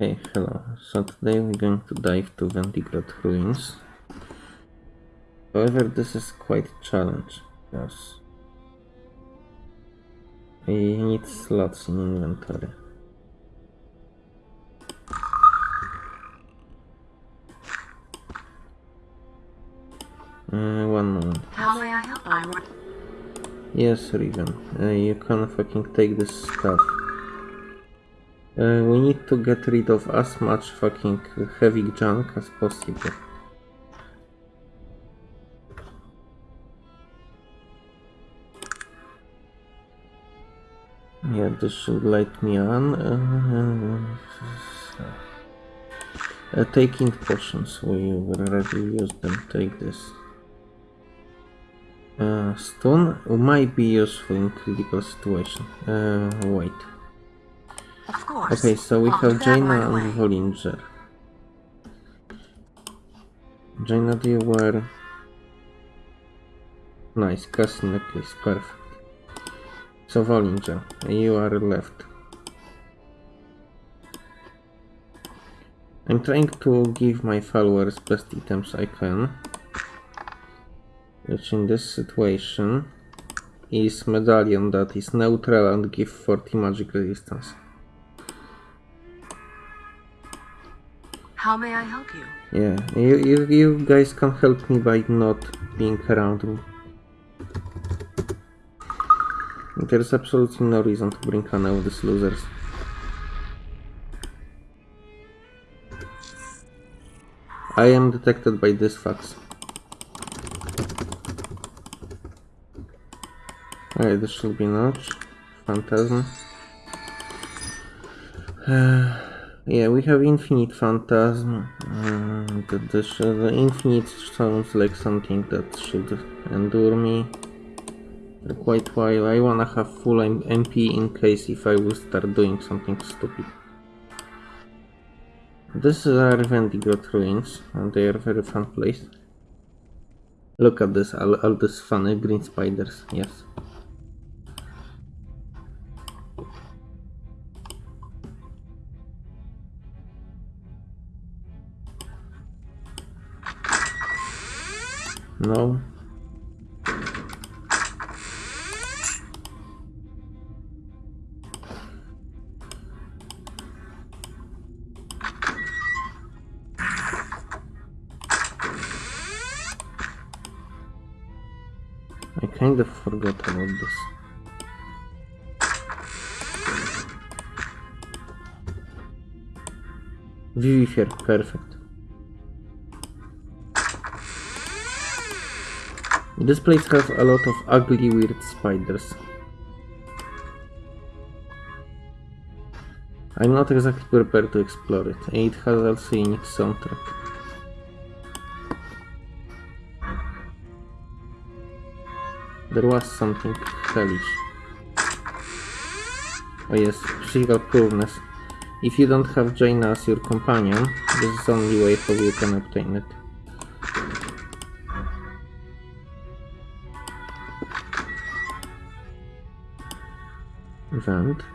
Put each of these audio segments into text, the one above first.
Hey, hello. So today we're going to dive to Vendigroth ruins. However, this is quite a challenge because we need slots in inventory. Uh, one moment. How may I help? Yes, Riven. Uh, you can fucking take this stuff. Uh, we need to get rid of as much fucking heavy junk as possible. Yeah, this should light me on. Uh, uh, taking potions, we already used them. Take this. Uh, stone might be useful in critical situation. Uh, wait. Okay, so we have Jayna and. Vollinger. Jayna, do you wear... Nice, castle necklace, perfect. So Vollinger, you are left. I'm trying to give my followers best items I can. Which in this situation is medallion that is neutral and give 40 magic resistance. How may I help you? Yeah, you, you, you guys can help me by not being around me. There's absolutely no reason to bring any of these losers. I am detected by this fax. Alright, this should be notch. Phantasm. Uh, yeah, we have infinite phantasm. Um, the, the, the infinite sounds like something that should endure me for quite while. I wanna have full MP in case if I will start doing something stupid. This is our Vendigroth ruins, and they are very fun place. Look at this, all, all these funny green spiders, yes. No. I kind of forgot about this. Vivifier, perfect. This place has a lot of ugly weird spiders. I'm not exactly prepared to explore it. and It has also unique soundtrack. There was something hellish. Oh yes, physical poorness. If you don't have Jayna as your companion, this is the only way how you can obtain it. Vent.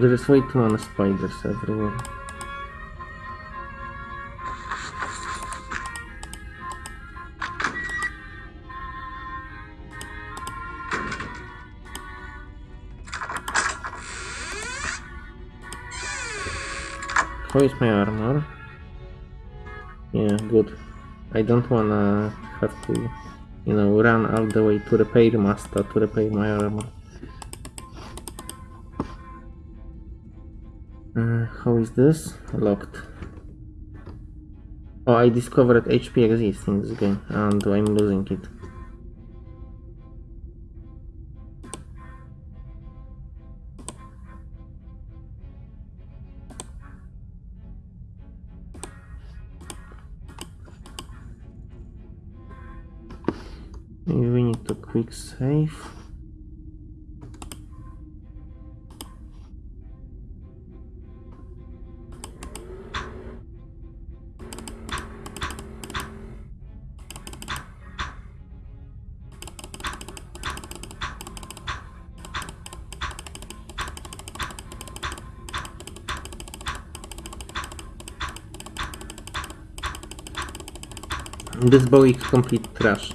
There is way too many spiders everywhere. How is my armor? Yeah, good. I don't wanna have to, you know, run all the way to repair master to repair my armor. How is this? Locked. Oh, I discovered HP exists in this game and I'm losing it. Maybe we need to quick save. This bow is complete trash.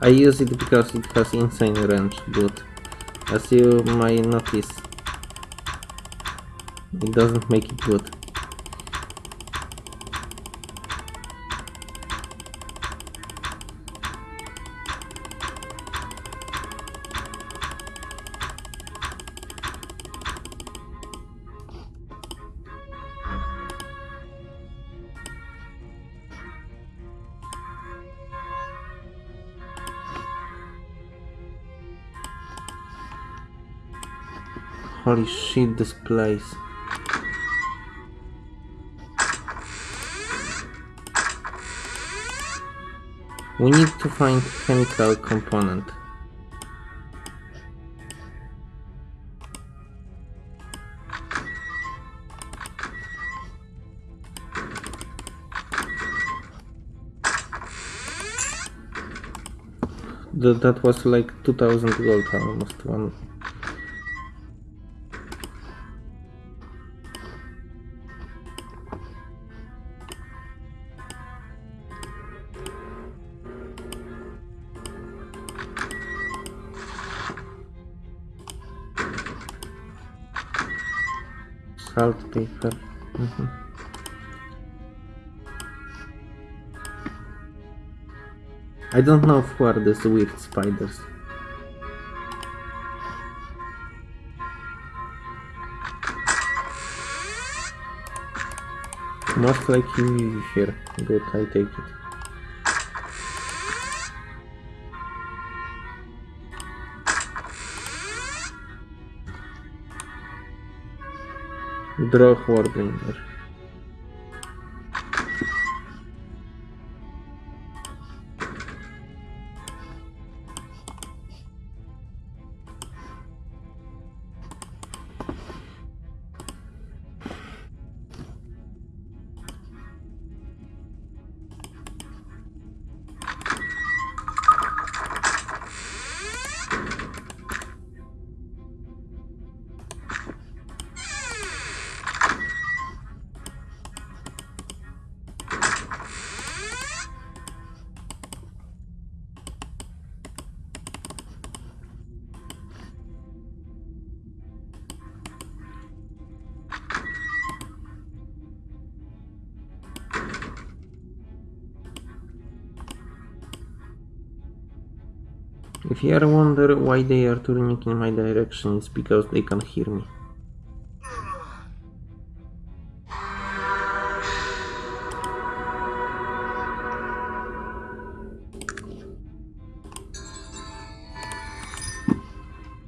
I use it because it has insane range, but as you might notice, it doesn't make it good. Holy shit, this place. We need to find chemical component. That, that was like 2000 gold almost one salt paper. Mhm. I don't know who are these weird spiders. Most likely here. Good, I take it. Драхвар, блин. If you ever wonder why they are turning in my direction, it's because they can hear me.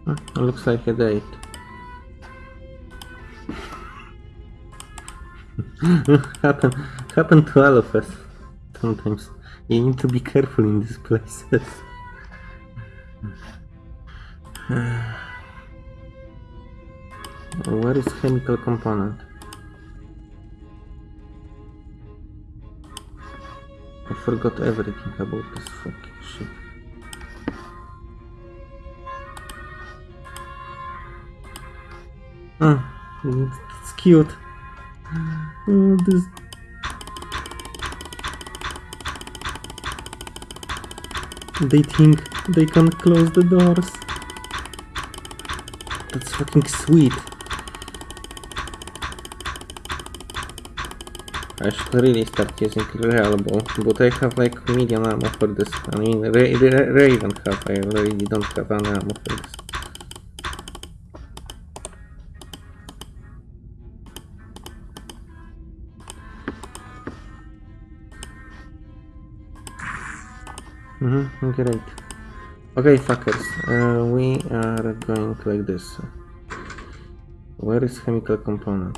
Hmm, Looks like a date. happen happen to all of us sometimes. You need to be careful in these places. Where is chemical component? I forgot everything about this fucking shit. Ah, it's cute. Oh, this. They think they can close the doors. That's fucking sweet. I should really start using real bow, but I have like medium ammo for this. I mean, Ra Ra Raven have, I already don't have any ammo for this. Mm-hmm, great. Okay, fuckers, uh, we are going like this. Where is chemical component?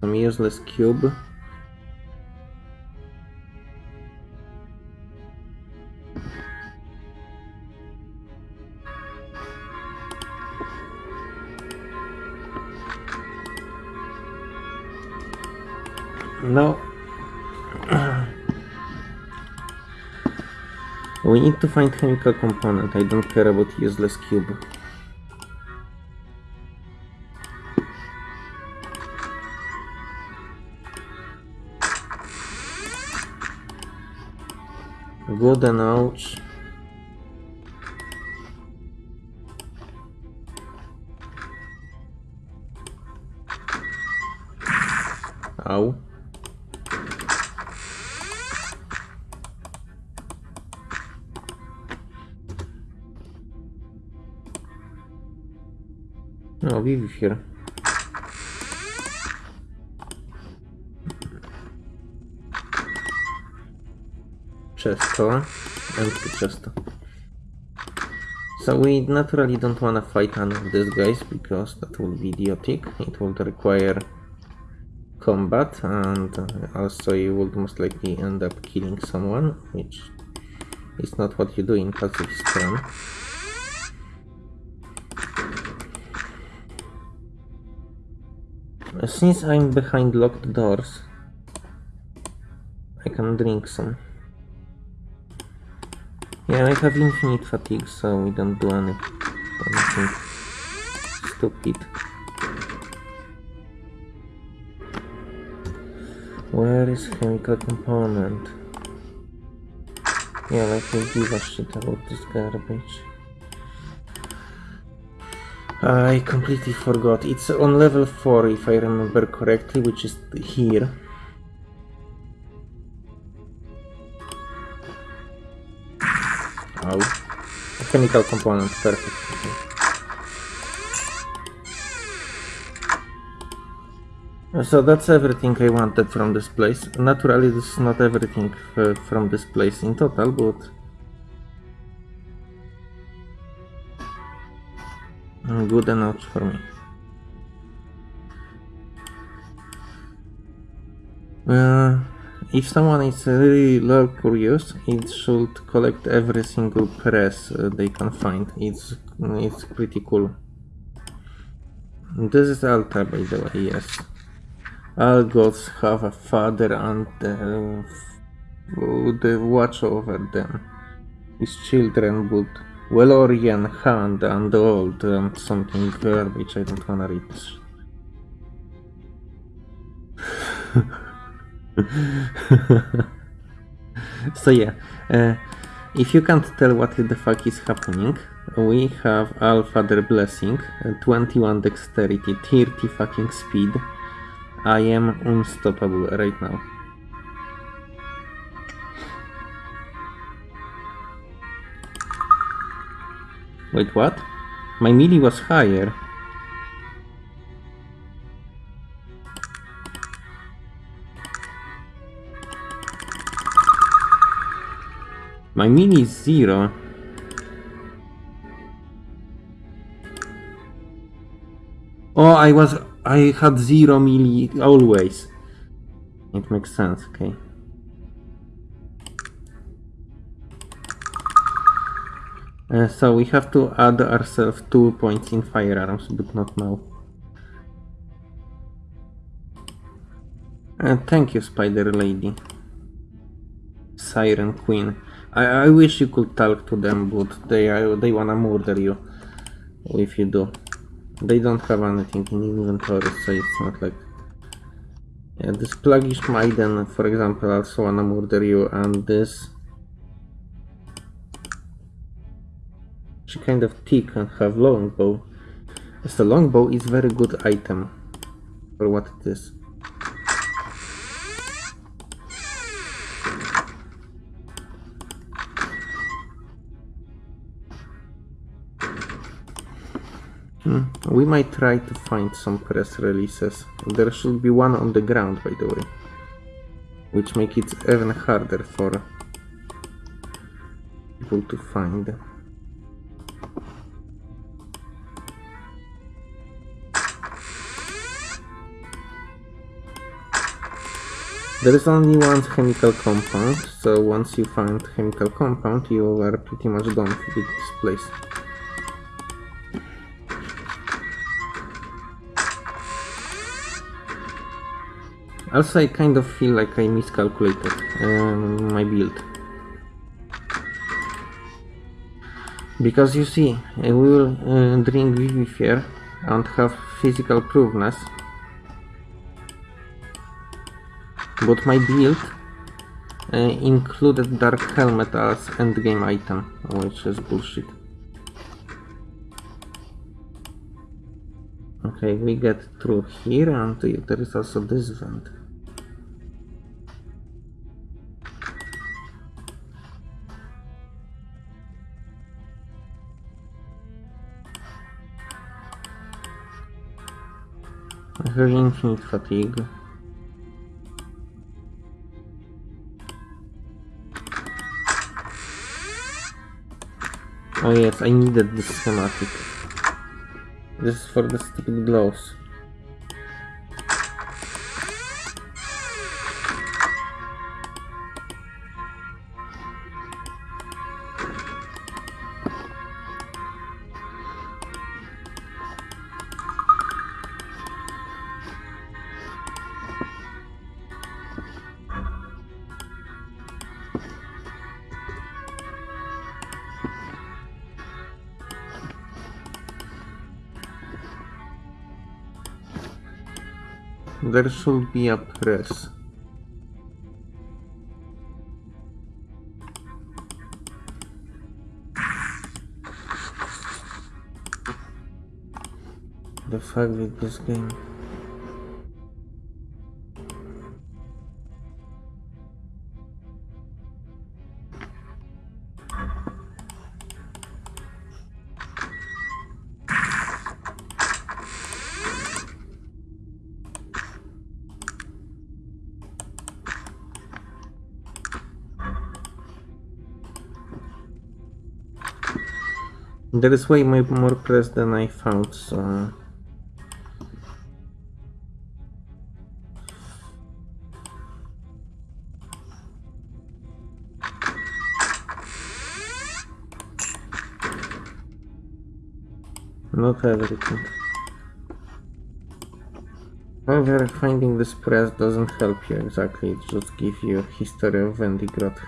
Some useless cube. We need to find chemical component. I don't care about useless cube. Good and ouch. Ow. No, Vivi here. Chesto. Empty chesto. So we naturally don't wanna fight any of these guys because that would be idiotic. It would require combat and uh, also you would most likely end up killing someone, which is not what you do in pacifist run. Since I'm behind locked doors, I can drink some. Yeah, I have infinite fatigue, so we don't do any, anything stupid. Where is chemical component? Yeah, let me give a shit about this garbage. I completely forgot. It's on level 4 if I remember correctly, which is here. Ow. A chemical component, perfect. So that's everything I wanted from this place. Naturally, this is not everything uh, from this place in total, but... Good enough for me. Uh, if someone is really low curious, it should collect every single press uh, they can find. It's it's pretty cool. This is Alta, by the way, yes. All gods have a father and uh, the watch over them. His children would Valorian hand and old and something garbage. I don't wanna read so yeah, uh, if you can't tell what the fuck is happening, we have Father Blessing, uh, 21 Dexterity, 30 fucking Speed. I am unstoppable right now. Wait, what? My melee was higher. My melee is zero. Oh, I was... I had zero melee always. It makes sense, okay. Uh, so we have to add ourselves two points in firearms, but not now. Uh, thank you, Spider Lady. Siren Queen. I, I wish you could talk to them, but they are, they wanna murder you if you do. They don't have anything in inventory, so it's not like... Yeah, this Pluggish Maiden, for example, also wanna murder you, and this... Kind of thick and have longbow. As a longbow is very good item. for what it is. Hmm, We might try to find some press releases. There should be one on the ground, by the way. Which make it even harder for people to find. There is only one chemical compound, so once you find chemical compound, you are pretty much done with this place. Also, I kind of feel like I miscalculated um, my build. Because you see, I will uh, drink Vivifier and have physical proveness. But my build uh, included Dark Helmet as endgame item, which is bullshit. Okay, we get through here and there is also this vent. I have infinite fatigue. Oh yes, I needed this schematic. This is for the stupid gloves. There should be a press. The fuck with this game? There is way mo- more press than I found, so... Not everything. However, finding this press doesn't help you exactly, it just gives you history of Vendigroth.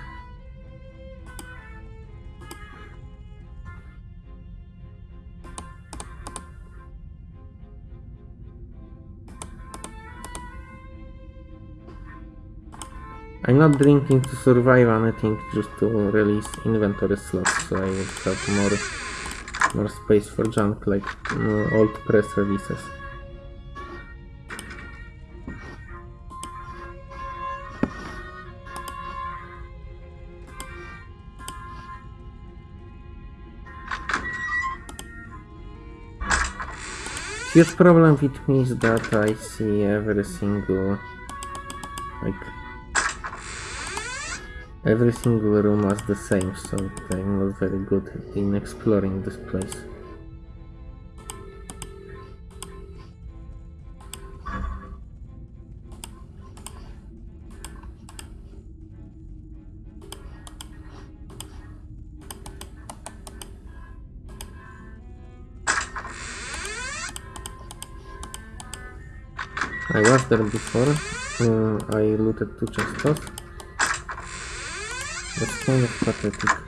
I'm not drinking to survive anything, just to release inventory slots, so I have more more space for junk like uh, old press releases. Huge problem with me is that I see every single like every single room as the same, so I'm not very good in exploring this place. I was there before, uh, I looted two chests. That's kind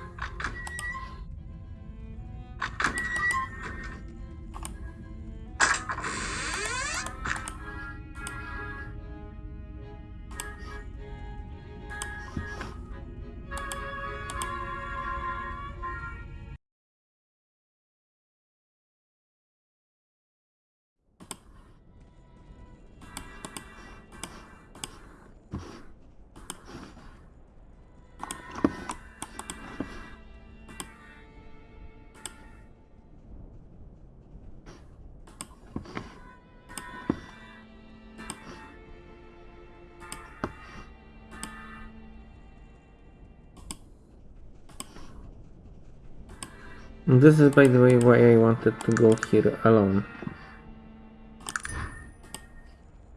This is by the way why I wanted to go here alone.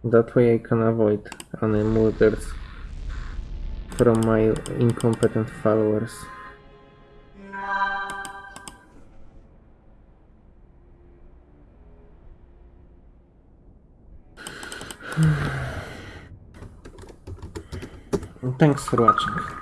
That way I can avoid any murders from my incompetent followers. Thanks for watching.